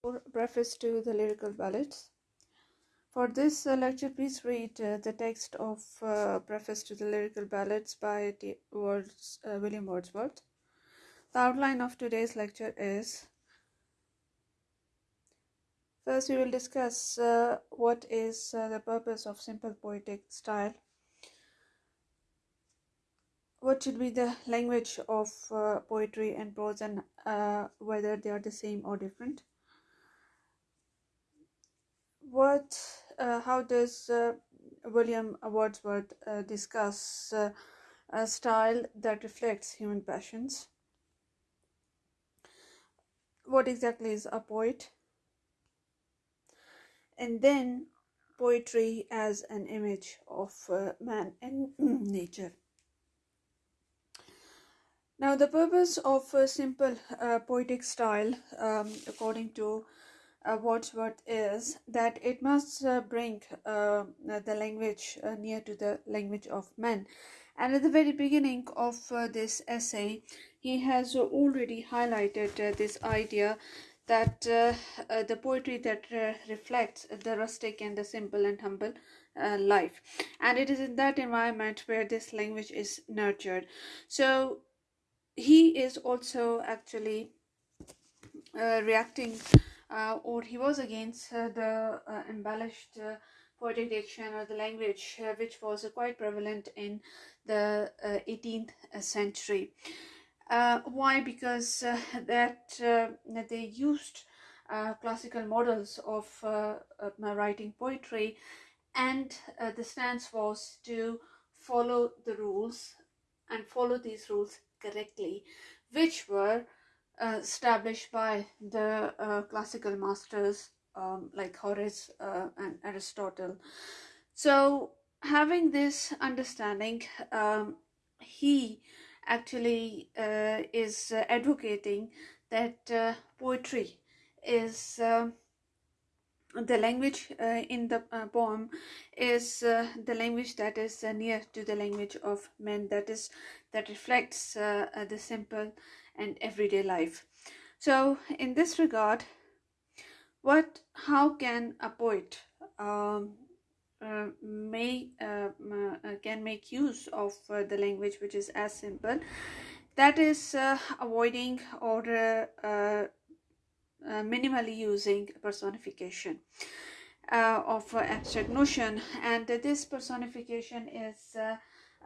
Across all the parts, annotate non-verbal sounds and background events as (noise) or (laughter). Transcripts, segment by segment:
for preface to the lyrical ballads. For this uh, lecture, please read uh, the text of uh, Preface to the Lyrical Ballads by T- Words, William Wordsworth. The outline of today's lecture is First, we will discuss uh, what is uh, the purpose of simple poetic style. What should be the language of uh, poetry and prose, and whether they are the same or different. What, uh, how does uh, William Wordsworth uh, discuss uh, a style that reflects human passions? What exactly is a poet? and then poetry as an image of uh, man and (clears throat) nature. Now, the purpose of a simple uh, poetic style, um, according to Wordsworth, is that it must uh, bring uh, the language uh, near to the language of men. And at the very beginning of uh, this essay, he has already highlighted uh, this idea that uh, uh, the poetry that uh, reflects the rustic and the simple and humble uh, life and it is in that environment where this language is nurtured so he is also actually uh, reacting uh, Uh, or he was against uh, the uh, embellished poetic diction or the language which was quite prevalent in the 18th century uh, why? Because uh, that, uh, that they used classical models of writing poetry, and the stance was to follow the rules and follow these rules correctly, which were established by the classical masters um, like Horace and Aristotle. So, having this understanding, um, he actually uh, is uh, advocating that uh, poetry is the language uh, in the uh, poem is uh, the language that is near to the language of men that is that reflects the simple and everyday life. So in this regard what how can a poet um, uh, may uh, uh, can make use of the language which is as simple? That is avoiding or minimally using personification of abstract notion. And this personification is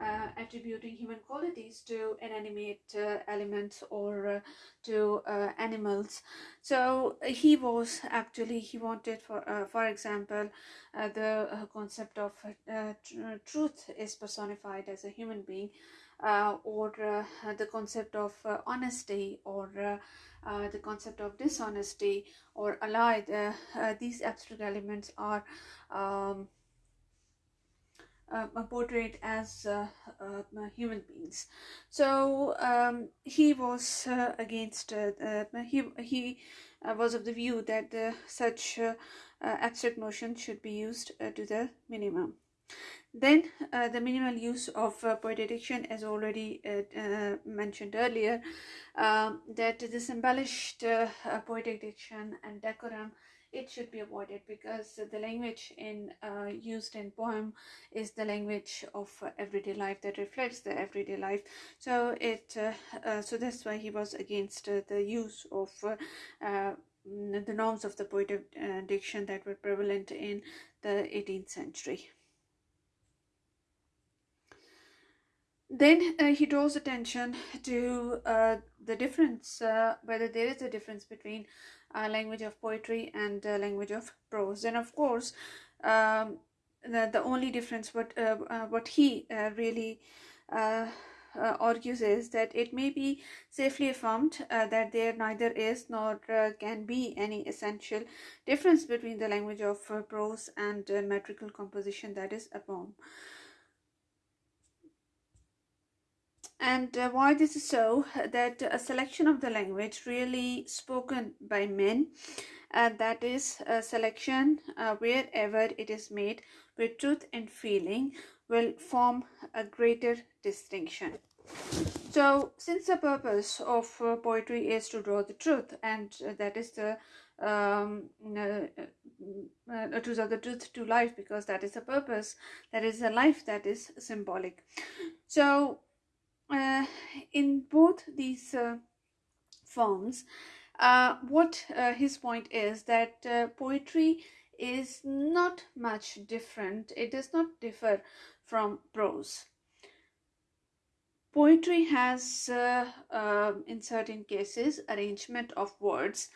uh, attributing human qualities to inanimate uh, elements or uh, to uh, animals. So he was actually he wanted for uh, for example uh, the concept of tr- truth is personified as a human being or the concept of honesty or the concept of dishonesty or allied these abstract elements are um, uh, portrayed as uh, uh, human beings. So um, he was uh, against. Uh, he he was of the view that such abstract notions should be used to the minimum. Then the minimal use of poetic diction, as already mentioned earlier, um, that this embellished poetic diction and decorum it should be avoided because the language in uh, used in poem is the language of uh, everyday life that reflects the everyday life. So it uh, uh so that's why he was against uh, the use of the norms of the poetic diction that were prevalent in the 18th century. Then uh, he draws attention to uh, the difference uh, whether there is a difference between language of poetry and language of prose and of course um, the, the only difference what uh, uh, what he uh, really argues is that it may be safely affirmed that there neither is nor can be any essential difference between the language of prose and metrical composition that is a poem. And uh, why this is so that a selection of the language really spoken by men uh, that is a selection uh, wherever it is made with truth and feeling will form a greater distinction. So since the purpose of uh, poetry is to draw the truth and that is the um, uh, uh, truth the truth to life because that is the purpose that is a life that is symbolic. So uh, in both these uh, forms uh, what uh, his point is that uh, poetry is not much different. It does not differ from prose. Poetry has in certain cases arrangement of words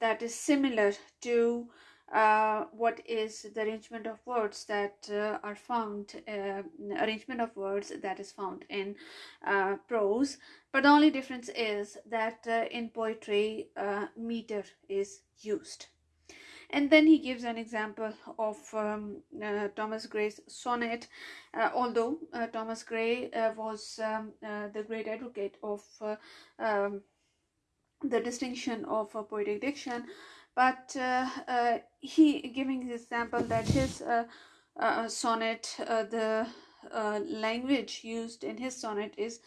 that is similar to uh, what is the arrangement of words that uh, are found uh, arrangement of words that is found in uh, prose but the only difference is that uh, in poetry meter is used and then he gives an example of um, Thomas Gray's sonnet. although Thomas Gray was um, the great advocate of um, the distinction of poetic diction but uh, uh, he giving the example that his uh, uh sonnet uh, the uh, language used in his sonnet is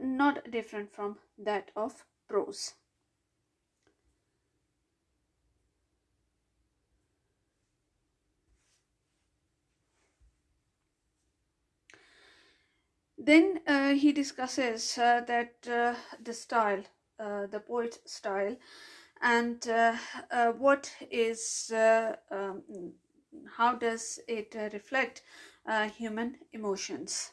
not different from that of prose. Then he discusses that the style uh, the poet style and uh, uh, what is um, how does it reflect human emotions?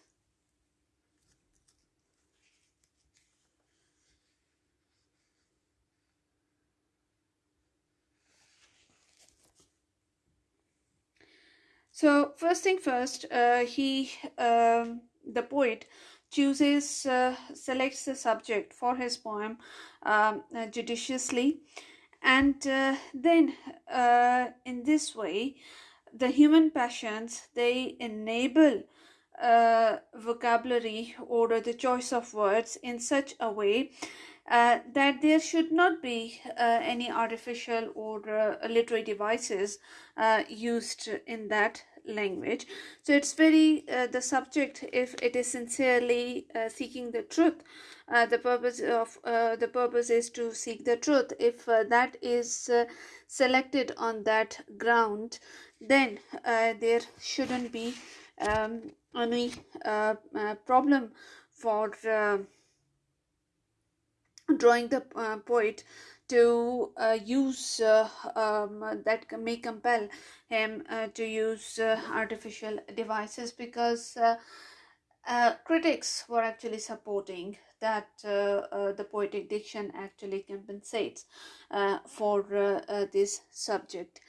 So first thing first, uh, he um, the poet chooses, uh, selects the subject for his poem um, uh, judiciously, and uh, then uh, in this way, the human passions they enable uh, vocabulary or the choice of words in such a way uh, that there should not be uh, any artificial or literary devices used in that language. So it's very uh, the subject if it is sincerely uh, seeking the truth uh, the purpose of uh, the purpose is to seek the truth. If uh, that is uh, selected on that ground then there shouldn't be um, any problem for drawing the poet to uh, use uh, um, that may compel him uh, to use uh, artificial devices because uh, uh, critics were actually supporting that the poetic diction actually compensates for this subject.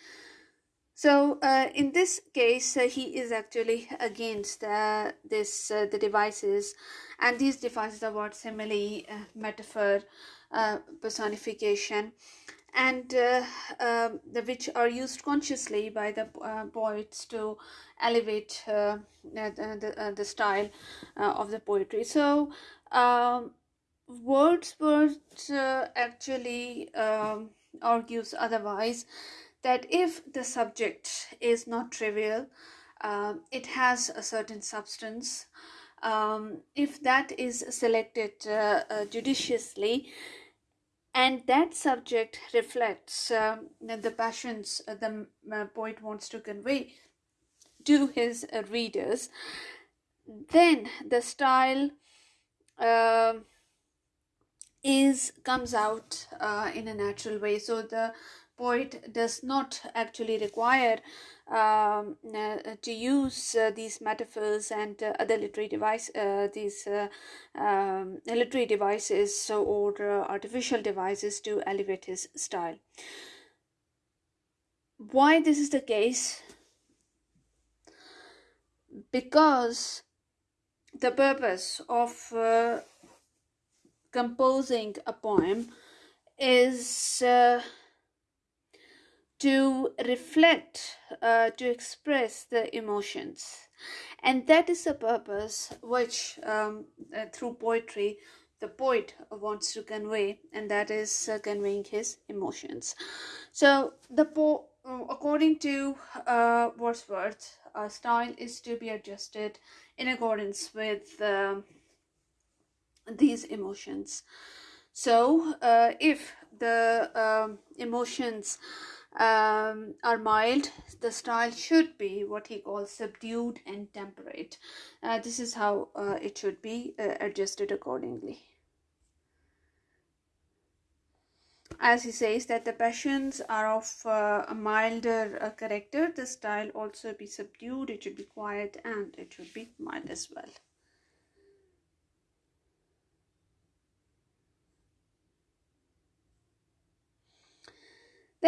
So uh, in this case, uh, he is actually against uh, this the devices, and these devices are what simile, metaphor, uh, personification. And uh, um, the, which are used consciously by the uh, poets to elevate uh, the, the, the, style of the poetry. So um, wordsworth actually um, argues otherwise that if the subject is not trivial um, it has a certain substance. Um, if that is selected uh, uh, judiciously and that subject reflects um, the passions uh, the uh, poet wants to convey to his uh, readers then the style uh, is comes out uh, in a natural way. So the poet does not actually require um, uh, to use uh, these metaphors and uh, other literary device uh, these uh, um, literary devices or uh, artificial devices to elevate his style. Why this is the case? Because the purpose of composing a poem is to reflect, uh, to express the emotions. And that is the purpose which, um, uh, through poetry, the poet wants to convey, and that is uh, conveying his emotions. So, the po- uh, according to uh, Wordsworth, style is to be adjusted in accordance with um, these emotions. So, uh, if the um, emotions um, are mild, the style should be what he calls subdued and temperate. Uh, this is how uh, it should be uh, adjusted accordingly. As he says that the passions are of uh, a milder uh, character, the style also be subdued, it should be quiet and it should be mild as well.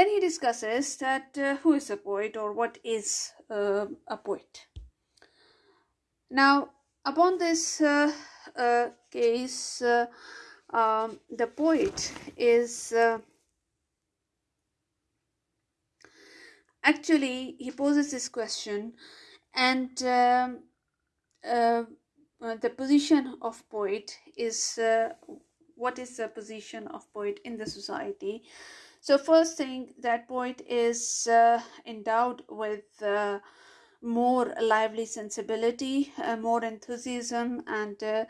Then he discusses that uh, who is a poet or what is uh, a poet. Now, upon this uh, uh case, uh, um, the poet is uh, actually he poses this question, and um, the position of poet is what is the position of poet in the society so first thing that poet is uh, endowed with uh, more lively sensibility, uh, more enthusiasm and uh,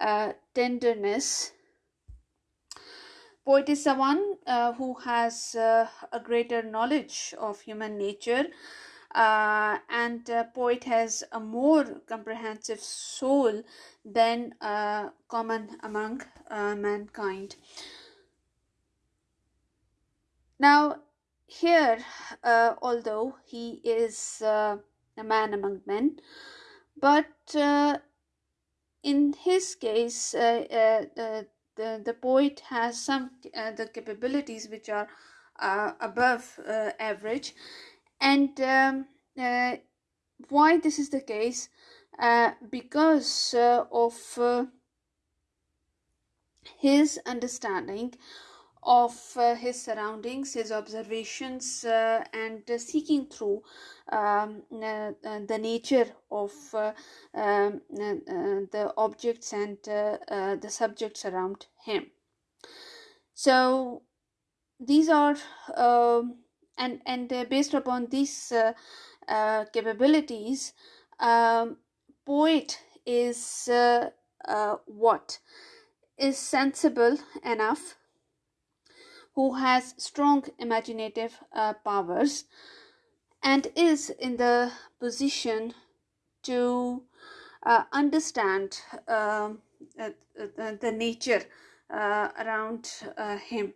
uh, tenderness. Poet is someone uh, who has a greater knowledge of human nature and poet has a more comprehensive soul than common among mankind. Now, here, uh, although he is uh, a man among men, but uh, in his case, uh, uh, uh, the, the poet has some the capabilities which are above average. And um, why this is the case? because of his understanding of uh, his surroundings, his observations, uh, and uh, seeking through um, uh, uh, the nature of uh, um, the objects and the subjects around him. So these are um, and and based upon these capabilities, um, poet is what is sensible enough who has strong imaginative uh, powers and is in the position to uh, understand um, uh, the nature uh, around uh, him.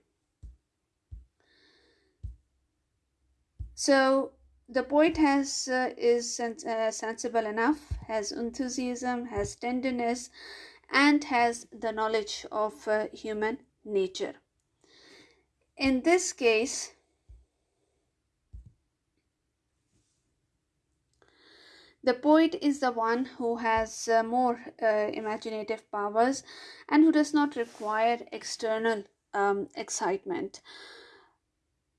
So the poet has uh, is sens- sensible enough, has enthusiasm, has tenderness, and has the knowledge of human nature. In this case, the poet is the one who has uh, more uh, imaginative powers and who does not require external um, excitement.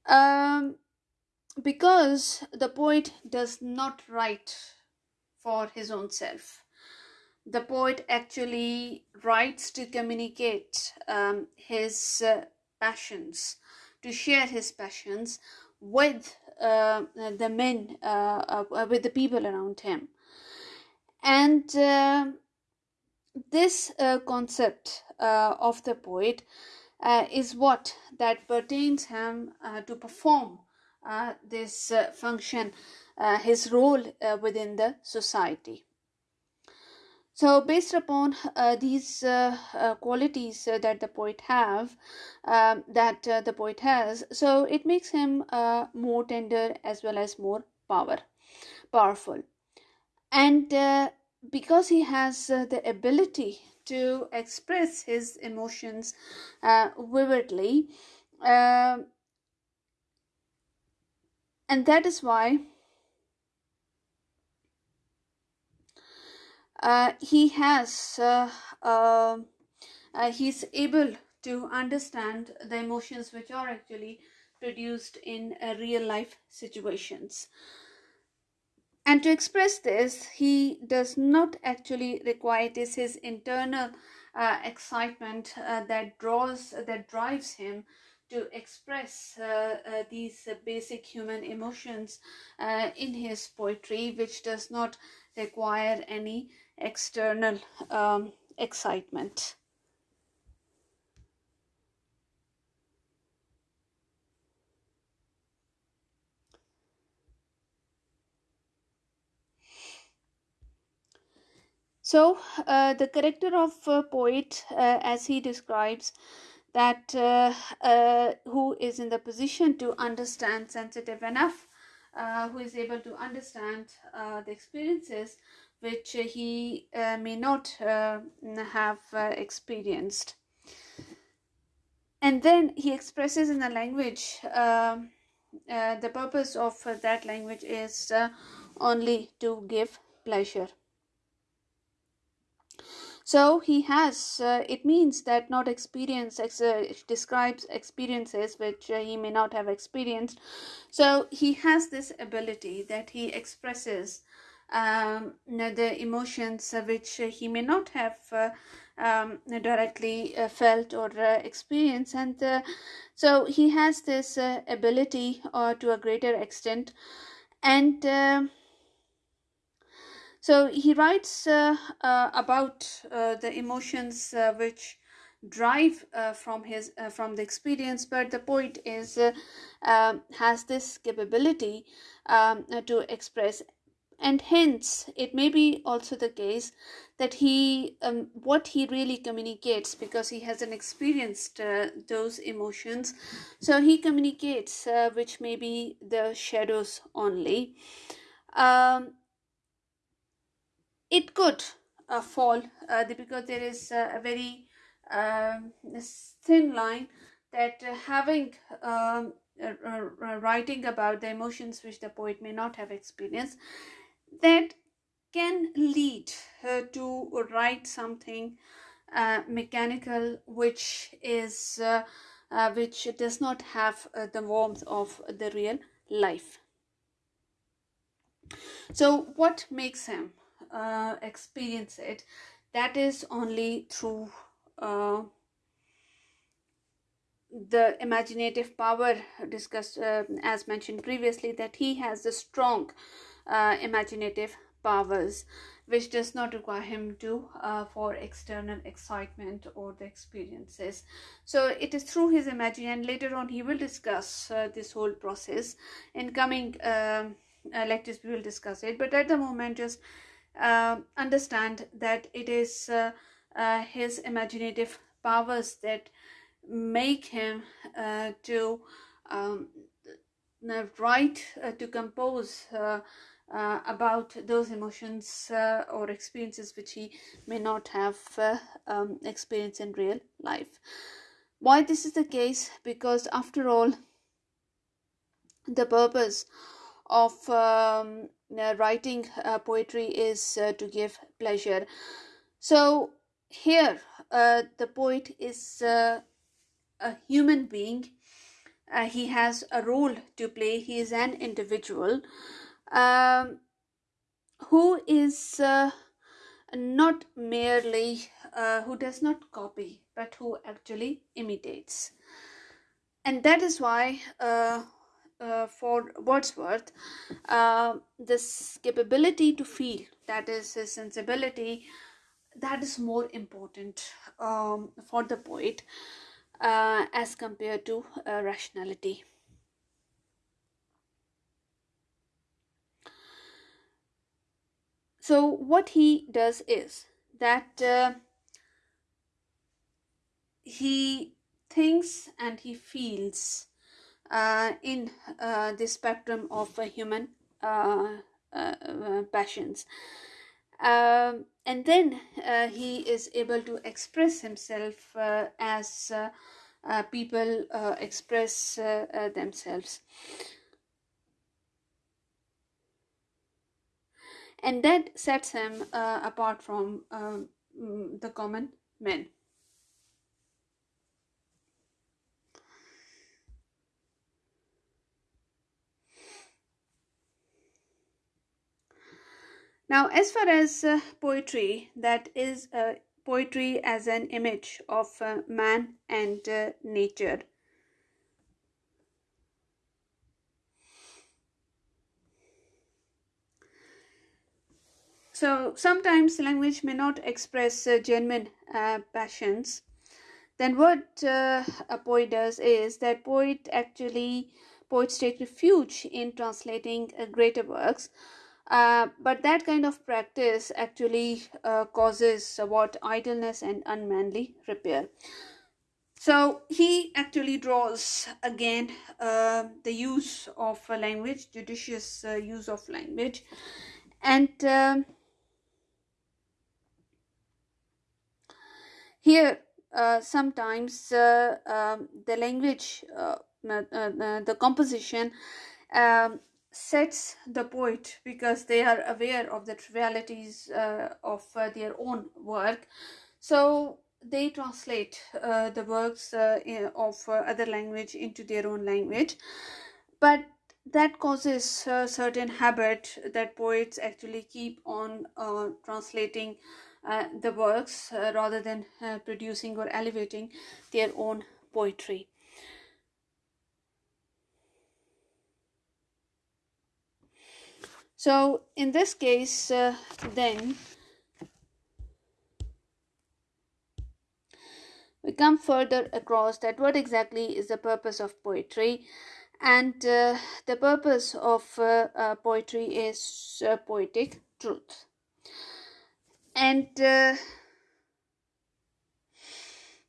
Um, because the poet does not write for his own self. The poet actually writes to communicate um, his uh, passions to share his passions with uh, the men, uh, uh, with the people around him. And uh, this uh, concept uh, of the poet is what that pertains him to perform this function, his role within the society. So, based upon uh, these uh, uh, qualities uh, that the poet have, um, that uh, the poet has, so it makes him uh, more tender as well as more power, powerful, and because he has the ability to express his emotions vividly, um, and that is why he has uh, um, uh, he's able to understand the emotions which are actually produced in uh, real life situations. And to express this he does not actually require it is his internal uh, excitement uh, that draws that drives him to express uh, uh, these basic human emotions uh, in his poetry which does not require any external um, excitement. So, uh, the character of a poet, uh, as he describes, that uh, uh, who is in the position to understand sensitive enough, uh, who is able to understand the experiences which he uh, may not uh, have uh, experienced. And then he expresses in a language, um, uh, the purpose of that language is uh, only to give pleasure. So he has, uh, it means that not experience ex- uh, describes experiences which uh, he may not have experienced. So he has this ability that he expresses um, the emotions uh, which he may not have uh, um, directly uh, felt or experienced. And so he has this ability to a greater extent. And um, so he writes uh, uh, about uh, the emotions uh, which drive uh, from his uh, from the experience, but the poet is um, has this capability um, to express, and hence it may be also the case that he um, what he really communicates because he hasn't experienced those emotions, so he communicates which may be the shadows only. Um, it could uh, fall uh, because there is uh, a very um, thin line that uh, having um, writing about the emotions which the poet may not have experienced that can lead her to write something uh, mechanical which is uh, which does not have the warmth of the real life. So what makes him uh, experience it? That is only through uh, the imaginative power discussed uh, as mentioned previously that he has the strong uh, imaginative powers which does not require him to uh, for external excitement or the experiences. So it is through his imagination and later on he will discuss uh, this whole process. In coming um, uh, lectures we will discuss it but at the moment just uh, understand that it is uh, uh, his imaginative powers that make him to um, write, to compose uh, about those emotions or experiences which he may not have um, experienced in real life. Why this is the case? Because after all, the purpose of um, uh, writing uh, poetry is uh, to give pleasure. So here, uh, the poet is uh, a human being. Uh, he has a role to play. He is an individual um, who is not merely who does not copy, but who actually imitates. And that is why uh, for Wordsworth, uh, this capability to feel, that is his sensibility, that is more important um, for the poet uh, as compared to uh, rationality. So, what he does is that uh, he thinks and he feels uh, in uh, the spectrum of human uh, passions. Um, and then he is able to express himself as people express themselves. And that sets him uh, apart from um, the common men. Now, as far as uh, poetry, that is uh, poetry as an image of uh, man and uh, nature. So, sometimes language may not express uh, genuine uh, passions. Then, what a poet does is that poet actually poets take refuge in translating greater works uh, but that kind of practice actually uh, causes what idleness and unmanly repair so he actually draws again uh, the use of language judicious uh, use of language and um, here uh, sometimes uh, um, the language uh, the composition um, sets the poet because they are aware of the trivialities of their own work. So they translate uh, the works uh, of uh, other language into their own language. But that causes a certain habit that poets actually keep on translating the works rather than producing or elevating their own poetry. So in this case, uh, then we come further across that what exactly is the purpose of poetry. And uh, the purpose of uh, uh poetry is uh, poetic truth and uh,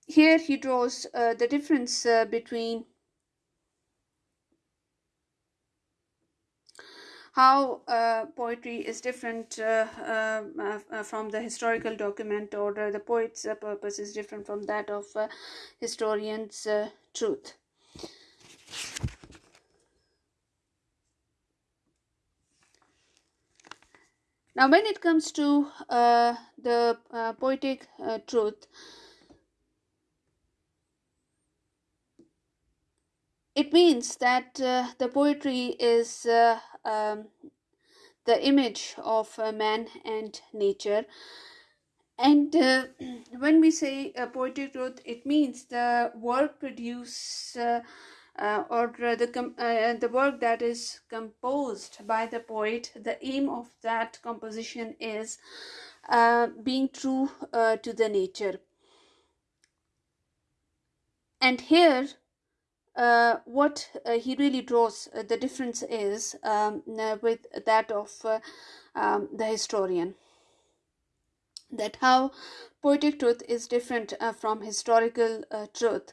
here he draws the difference between how uh, poetry is different uh, uh, uh, from the historical document or the poet's uh, purpose is different from that of uh, historians truth now when it comes to the poetic truth it means that uh, the poetry is uh, um, the image of uh, man and nature. And uh, (clears throat) when we say uh, poetic truth it means the work produced uh, or the com- the work that is composed by the poet the aim of that composition is being true to the nature. And here uh, what uh, he really draws uh, the difference is um, uh, with that of uh, um, the historian. That how poetic truth is different uh, from historical truth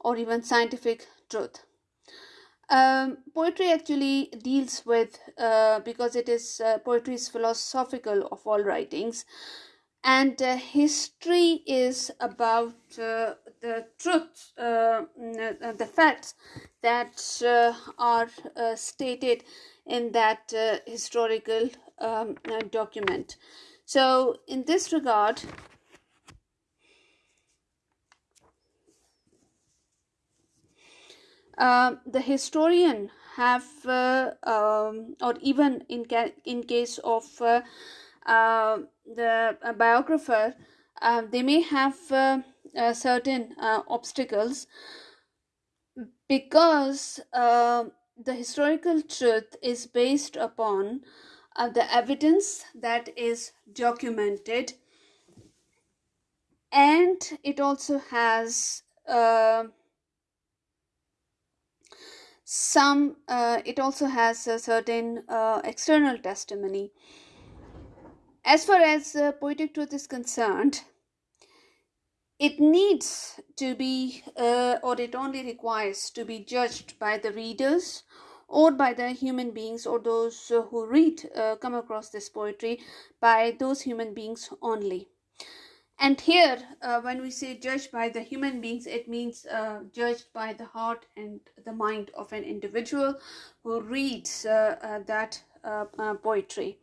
or even scientific truth um, poetry actually deals with because it is poetry is philosophical of all writings and uh, history is about uh, the truth, uh, uh the facts that uh, are uh, stated in that historical um, document. So, in this regard, the historian have, um, or even in ca- in case of uh, the biographer, uh, they may have uh, certain obstacles because the historical truth is based upon uh, the evidence that is documented and it also has uh, some uh, it also has a certain external testimony as far as uh, poetic truth is concerned, it needs to be, uh, or it only requires to be judged by the readers or by the human beings or those uh, who read, uh, come across this poetry by those human beings only. And here, uh, when we say judged by the human beings, it means uh, judged by the heart and the mind of an individual who reads that poetry.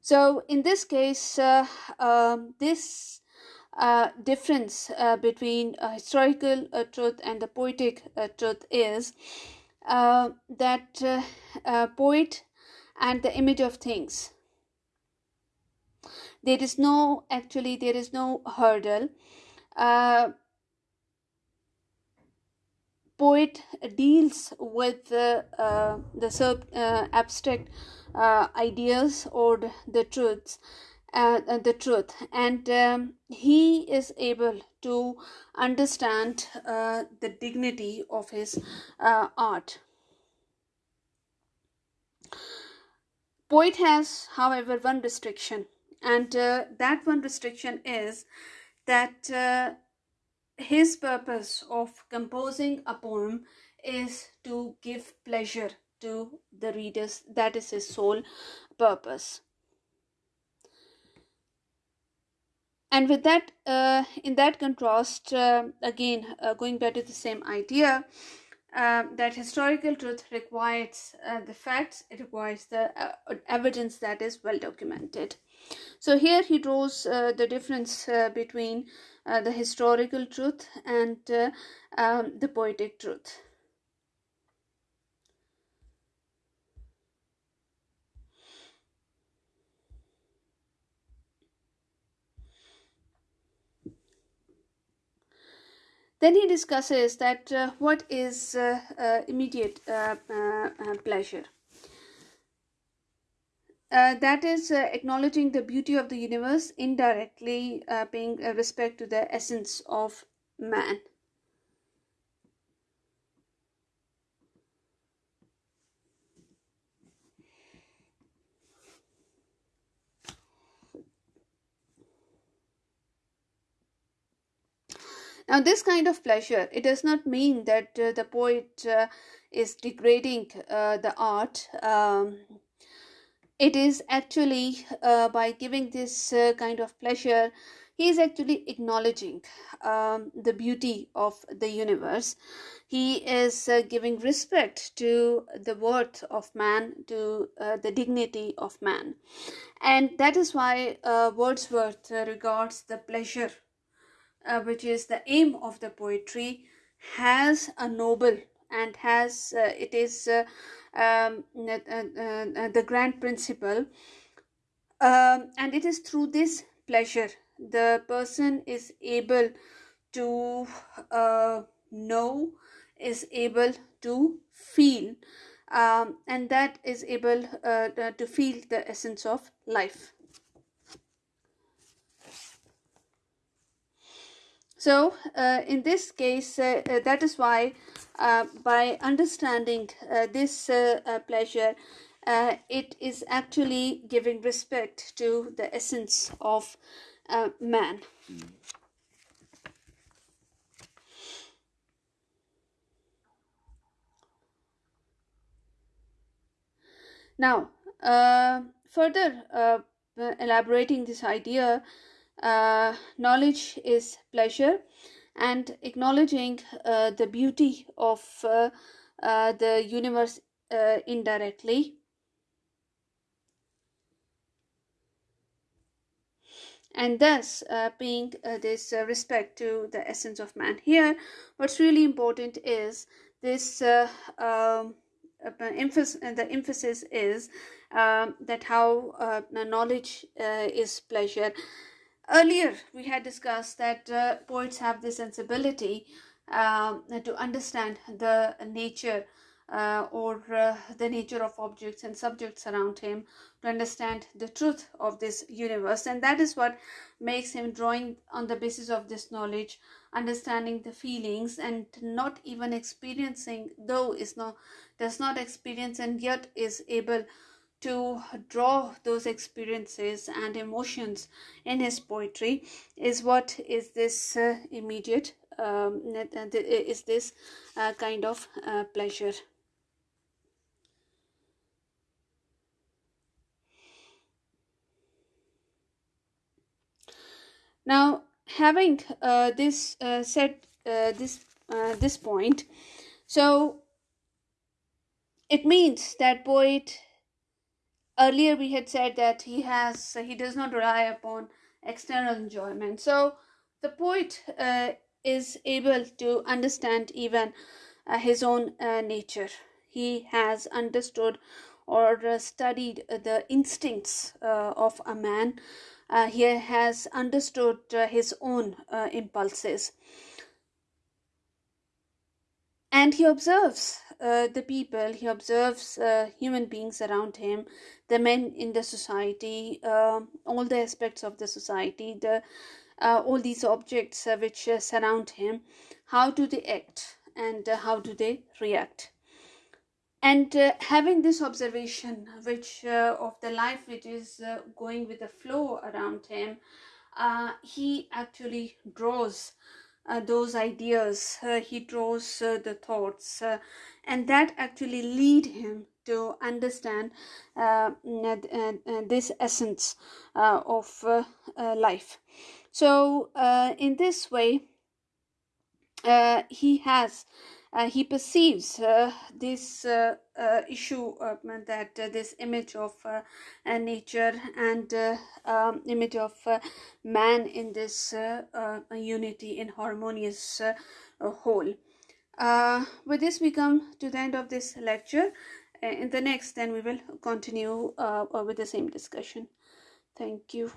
So in this case, uh, um, this uh, difference uh, between historical uh, truth and the poetic uh, truth is uh, that poet and the image of things. There is no actually there is no hurdle. poet deals with the sub abstract uh, ideas or the truths uh, uh, the truth. And um, he is able to understand uh, the dignity of his uh, art. Poet has however one restriction and uh, that one restriction is that uh, his purpose of composing a poem is to give pleasure to the readers that is his sole purpose. And with that uh, in that contrast uh, again uh, going back to the same idea uh, that historical truth requires uh, the facts it requires the uh, evidence that is well documented so here he draws the difference between the historical truth and um, the poetic truth. Then he discusses that uh, what is uh, uh, immediate uh, uh, uh, that is acknowledging the beauty of the universe, indirectly paying respect to the essence of man. Now, this kind of pleasure, it does not mean that uh, the poet uh, is degrading uh, the art. Um, it is actually uh, by giving this uh, kind of pleasure, he is actually acknowledging um, the beauty of the universe. He is uh, giving respect to the worth of man, to the dignity of man. And that is why Wordsworth regards the pleasure uh, which is the aim of the poetry, has a noble and has uh, it is uh, um, uh, uh, the grand principle, um, and it is through this pleasure the person is able to know, is able to feel. Um, and that is able to feel the essence of life. So uh, in this case, uh, uh, that is why uh, by understanding uh, this uh, pleasure, it is actually giving respect to the essence of man. Now, further elaborating this idea, uh, knowledge is pleasure and acknowledging uh, the beauty of uh, uh the universe uh, indirectly. And thus uh, paying this respect to the essence of man. Here what's really important is this um, emphasis the emphasis is um, that how knowledge is pleasure Earlier, we had discussed that uh, poets have the sensibility um, to understand the nature uh, or uh, the nature of objects and subjects around him to understand the truth of this universe. And that is what makes him drawing on the basis of this knowledge understanding the feelings and not even experiencing though is not does not experience and yet is able to draw those experiences and emotions in his poetry is what is this uh, immediate um, is this uh, kind of uh, pleasure. Now having uh, this uh, said uh, this this point so it means that poet earlier we had said that he has he does not rely upon external enjoyment. So the poet uh, is able to understand even uh, his own uh, nature. He has understood or uh, studied the instincts uh, of a man. Uh, he has understood his own impulses. And he observes uh, the people. He observes uh, human beings around him the men in the society uh, all the aspects of the society the uh, all these objects uh, which uh, surround him. How do they act? And how do they react? And uh, having this observation which uh, of the life which is uh, going with the flow around him uh, he actually draws uh, those ideas. Uh, he draws the thoughts and that actually lead him to understand this essence of life so in this way he has uh, he perceives uh, this uh, uh issue that uh, this image of uh, nature and um, image of man in this unity in harmonious whole. Uh, with this, we come to the end of this lecture. Uh, in the next, then we will continue uh, with the same discussion. Thank you.